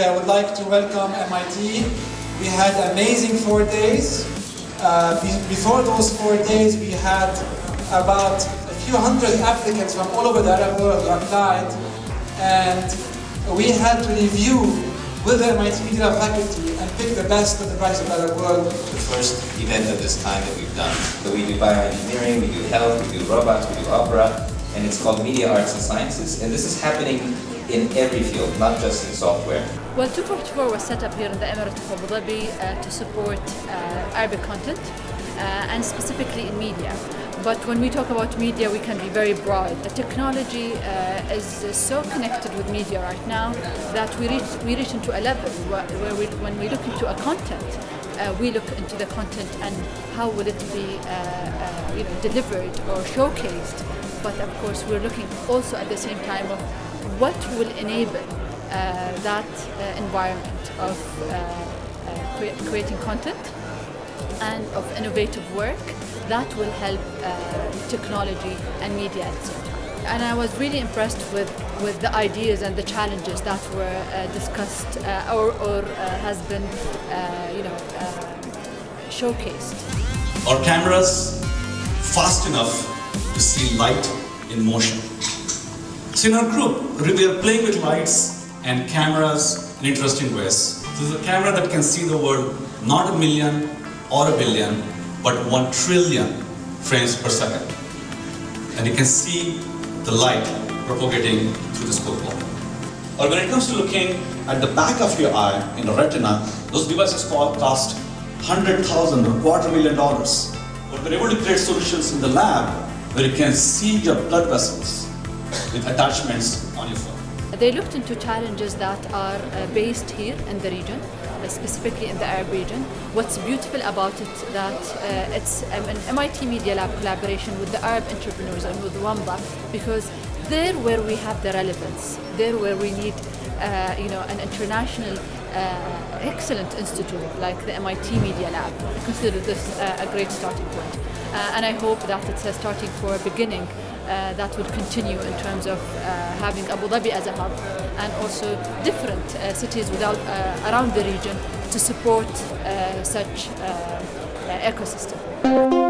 like to welcome MIT. We had amazing four days. Uh, before those four days, we had about a few hundred applicants from all over the Arab world who applied, and we had to review with the MIT Media faculty and pick the best of the best of the Arab world. The first event of this kind that we've done. So we do bioengineering, we do health, we do robots, we do opera, and it's called Media Arts and Sciences, and this is happening in every field, not just in software. Well, 244 was set up here in the Emirate of Abu Dhabi uh, to support uh, Arabic content and specifically in media. But when we talk about media, we can be very broad. The technology uh, is so connected with media right now that we reach, we reach into a level where, where we, when we look into a content, uh, we look into the content and how will it be uh, uh, you know, delivered or showcased. But of course, we're looking also at the same time of what will enable uh, that uh, environment of uh, cre creating content and of innovative work that will help technology and media. And I was really impressed with, with the ideas and the challenges that were uh, discussed uh, or, or uh, has been, you know, showcased. Our cameras fast enough to see light in motion. So in our group, we are playing with lights and cameras in interesting ways. This is a camera that can see the world not a million or a billion, but one trillion frames per second. And you can see the light propagating through the school wall. Or when it comes to looking at the back of your eye in the retina, those devices cost 100,000 or quarter million dollars. But we're able to create solutions in the lab where you can see your blood vessels with attachments on your phone. They looked into challenges that are uh, based here in the region, uh, specifically in the Arab region. What's beautiful about it that uh, it's um, an MIT Media Lab collaboration with the Arab entrepreneurs and with Wamda because there where we have the relevance, there where we need uh, you know, an international uh, excellent institute like the MIT Media Lab. I consider this uh, a great starting point. And I hope that it's a starting for a beginning uh, that will continue in terms of uh, having Abu Dhabi as a hub and also different uh, cities without, uh, around the region to support such ecosystem.